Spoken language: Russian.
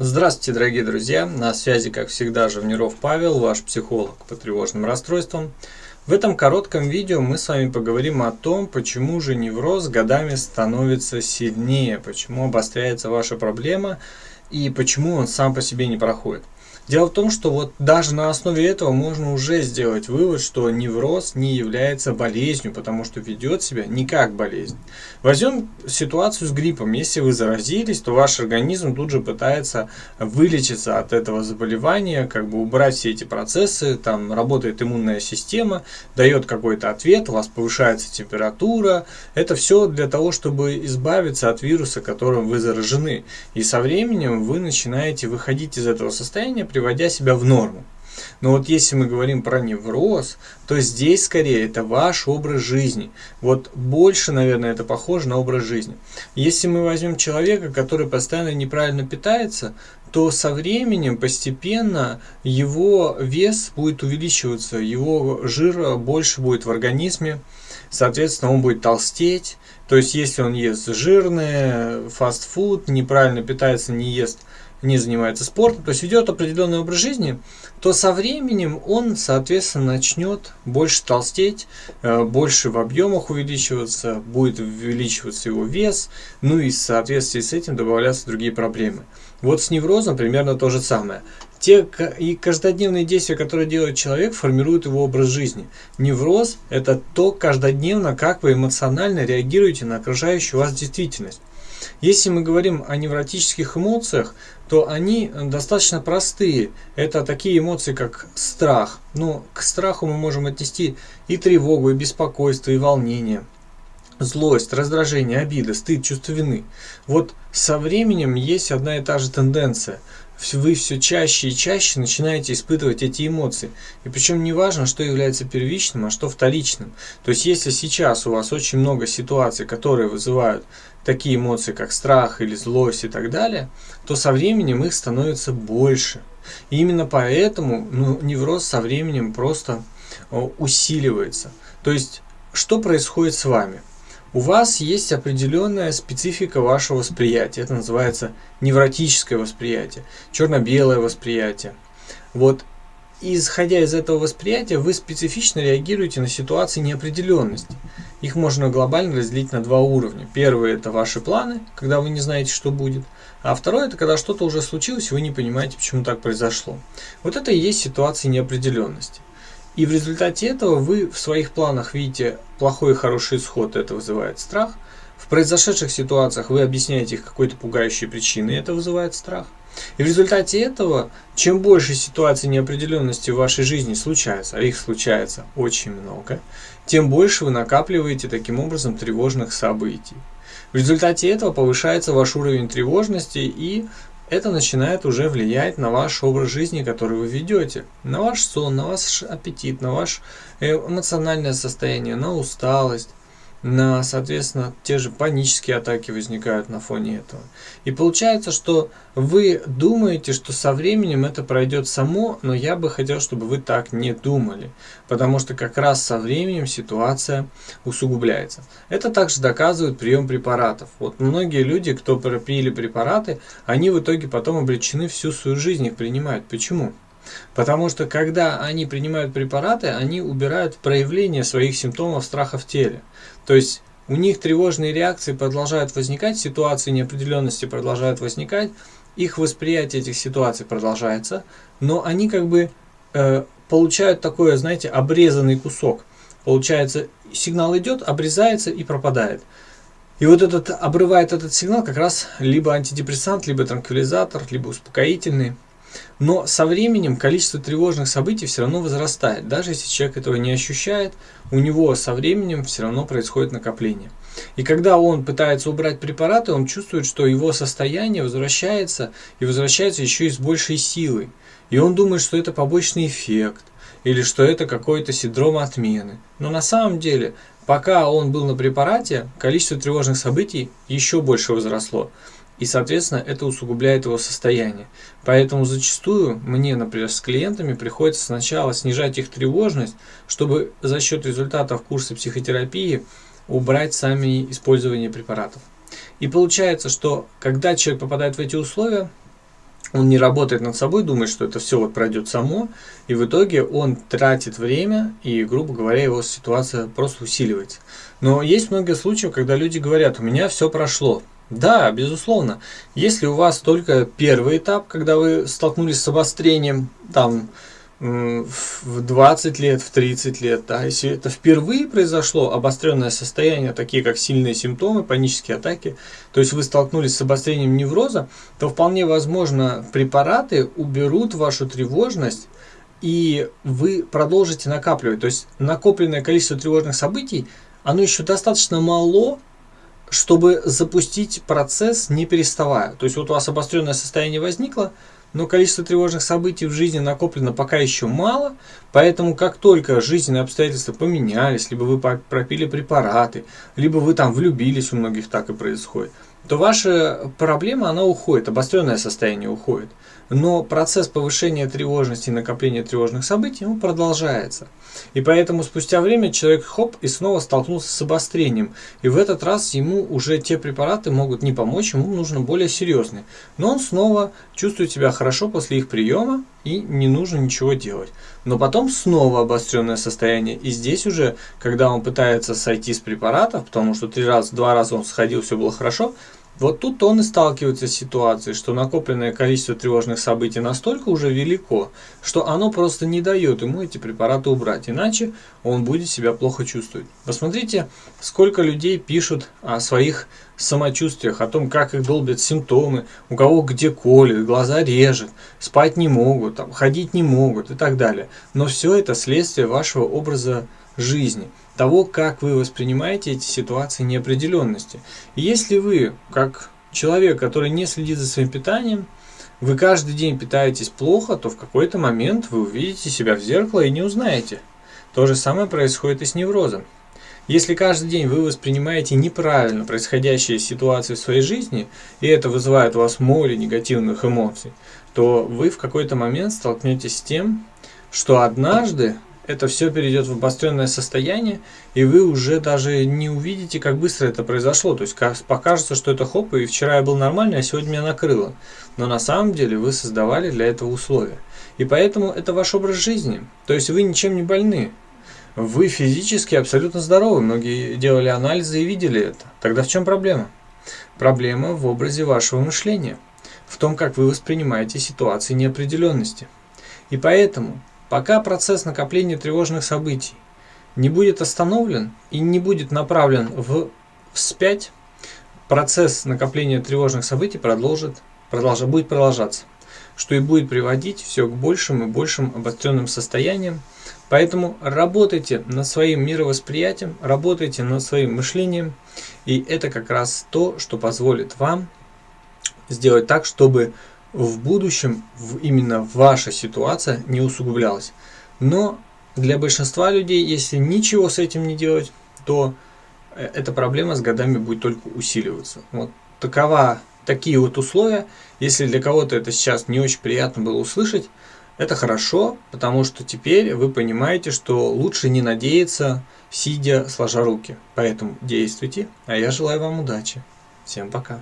Здравствуйте, дорогие друзья! На связи, как всегда, Живниров Павел, ваш психолог по тревожным расстройствам. В этом коротком видео мы с вами поговорим о том, почему же невроз годами становится сильнее, почему обостряется ваша проблема и почему он сам по себе не проходит. Дело в том, что вот даже на основе этого можно уже сделать вывод, что невроз не является болезнью, потому что ведет себя не как болезнь. Возьмем ситуацию с гриппом. Если вы заразились, то ваш организм тут же пытается вылечиться от этого заболевания, как бы убрать все эти процессы, там работает иммунная система, дает какой-то ответ, у вас повышается температура. Это все для того, чтобы избавиться от вируса, которым вы заражены. И со временем вы начинаете выходить из этого состояния, приводя себя в норму. Но вот если мы говорим про невроз, то здесь скорее это ваш образ жизни. Вот больше, наверное, это похоже на образ жизни. Если мы возьмем человека, который постоянно неправильно питается, то со временем постепенно его вес будет увеличиваться, его жира больше будет в организме, соответственно, он будет толстеть. То есть, если он ест жирное, фастфуд, неправильно питается, не ест не занимается спортом, то есть ведет определенный образ жизни, то со временем он, соответственно, начнет больше толстеть, э, больше в объемах увеличиваться, будет увеличиваться его вес, ну и в соответствии с этим добавляться другие проблемы. Вот с неврозом примерно то же самое. Те и каждодневные действия, которые делает человек, формируют его образ жизни. Невроз – это то каждодневно, как вы эмоционально реагируете на окружающую вас действительность. Если мы говорим о невротических эмоциях, то они достаточно простые. Это такие эмоции, как страх. Но к страху мы можем отнести и тревогу, и беспокойство, и волнение. Злость, раздражение, обида, стыд, чувство вины. Вот со временем есть одна и та же тенденция – вы все чаще и чаще начинаете испытывать эти эмоции. И причем не важно, что является первичным, а что вторичным. То есть, если сейчас у вас очень много ситуаций, которые вызывают такие эмоции, как страх или злость и так далее, то со временем их становится больше. И именно поэтому ну, невроз со временем просто усиливается. То есть, что происходит с вами? У вас есть определенная специфика вашего восприятия. Это называется невротическое восприятие, черно-белое восприятие. Вот исходя из этого восприятия, вы специфично реагируете на ситуации неопределенности. Их можно глобально разделить на два уровня. Первый – это ваши планы, когда вы не знаете, что будет. А второй – это когда что-то уже случилось, и вы не понимаете, почему так произошло. Вот это и есть ситуация неопределенности. И в результате этого вы в своих планах видите плохой и хороший исход, это вызывает страх. В произошедших ситуациях вы объясняете их какой-то пугающей причиной, это вызывает страх. И в результате этого, чем больше ситуаций неопределенности в вашей жизни случается, а их случается очень много, тем больше вы накапливаете таким образом тревожных событий. В результате этого повышается ваш уровень тревожности и это начинает уже влиять на ваш образ жизни, который вы ведете, на ваш сон, на ваш аппетит, на ваше эмоциональное состояние, на усталость на, соответственно, те же панические атаки возникают на фоне этого. И получается, что вы думаете, что со временем это пройдет само, но я бы хотел, чтобы вы так не думали, потому что как раз со временем ситуация усугубляется. Это также доказывает прием препаратов. Вот многие люди, кто пропили препараты, они в итоге потом обречены всю свою жизнь их принимать. Почему? Потому что когда они принимают препараты, они убирают проявление своих симптомов страха в теле. То есть у них тревожные реакции продолжают возникать, ситуации неопределенности продолжают возникать, их восприятие этих ситуаций продолжается, но они как бы э, получают такой, знаете, обрезанный кусок. Получается, сигнал идет, обрезается и пропадает. И вот этот обрывает этот сигнал как раз либо антидепрессант, либо транквилизатор, либо успокоительный. Но со временем количество тревожных событий все равно возрастает. Даже если человек этого не ощущает, у него со временем все равно происходит накопление. И когда он пытается убрать препараты, он чувствует, что его состояние возвращается и возвращается еще и с большей силой. И он думает, что это побочный эффект или что это какой-то синдром отмены. Но на самом деле, пока он был на препарате, количество тревожных событий еще больше возросло. И, соответственно, это усугубляет его состояние. Поэтому зачастую мне, например, с клиентами приходится сначала снижать их тревожность, чтобы за счет результатов курса психотерапии убрать сами использование препаратов. И получается, что когда человек попадает в эти условия, он не работает над собой, думает, что это все вот пройдет само, и в итоге он тратит время, и, грубо говоря, его ситуация просто усиливается. Но есть много случаев, когда люди говорят, у меня все прошло. Да, безусловно. Если у вас только первый этап, когда вы столкнулись с обострением, там, в 20 лет, в 30 лет, да, если это впервые произошло, обостренное состояние, такие как сильные симптомы, панические атаки, то есть вы столкнулись с обострением невроза, то вполне возможно препараты уберут вашу тревожность, и вы продолжите накапливать. То есть накопленное количество тревожных событий, оно еще достаточно мало, чтобы запустить процесс не переставая. То есть вот у вас обостренное состояние возникло, но количество тревожных событий в жизни накоплено пока еще мало, поэтому как только жизненные обстоятельства поменялись, либо вы пропили препараты, либо вы там влюбились, у многих так и происходит, то ваша проблема, она уходит, обостренное состояние уходит. Но процесс повышения тревожности и накопления тревожных событий он продолжается. И поэтому спустя время человек хоп и снова столкнулся с обострением. И в этот раз ему уже те препараты могут не помочь, ему нужно более серьезные. Но он снова чувствует себя хорошо после их приема и не нужно ничего делать. Но потом снова обостренное состояние. И здесь уже, когда он пытается сойти с препаратов, потому что три раза, два раза он сходил, все было хорошо, вот тут он и сталкивается с ситуацией, что накопленное количество тревожных событий настолько уже велико, что оно просто не дает ему эти препараты убрать, иначе он будет себя плохо чувствовать. Посмотрите, сколько людей пишут о своих самочувствиях, о том, как их долбят симптомы, у кого где колет, глаза режет, спать не могут, там, ходить не могут и так далее. Но все это следствие вашего образа жизни – того, как вы воспринимаете эти ситуации неопределенности. И если вы, как человек, который не следит за своим питанием, вы каждый день питаетесь плохо, то в какой-то момент вы увидите себя в зеркало и не узнаете. То же самое происходит и с неврозом. Если каждый день вы воспринимаете неправильно происходящие ситуации в своей жизни, и это вызывает у вас море негативных эмоций, то вы в какой-то момент столкнетесь с тем, что однажды это все перейдет в обостренное состояние, и вы уже даже не увидите, как быстро это произошло. То есть покажется, что это хоп, и вчера я был нормальный, а сегодня меня накрыло. Но на самом деле вы создавали для этого условия. И поэтому это ваш образ жизни. То есть вы ничем не больны. Вы физически абсолютно здоровы. Многие делали анализы и видели это. Тогда в чем проблема? Проблема в образе вашего мышления. В том, как вы воспринимаете ситуации неопределенности. И поэтому Пока процесс накопления тревожных событий не будет остановлен и не будет направлен в вспять, процесс накопления тревожных событий продолжит, продолжит, будет продолжаться, что и будет приводить все к большим и большим обостренным состояниям. Поэтому работайте над своим мировосприятием, работайте над своим мышлением, и это как раз то, что позволит вам сделать так, чтобы в будущем именно ваша ситуация не усугублялась. Но для большинства людей, если ничего с этим не делать, то э, эта проблема с годами будет только усиливаться. Вот такова, такие вот условия. Если для кого-то это сейчас не очень приятно было услышать, это хорошо, потому что теперь вы понимаете, что лучше не надеяться, сидя сложа руки. Поэтому действуйте, а я желаю вам удачи. Всем пока.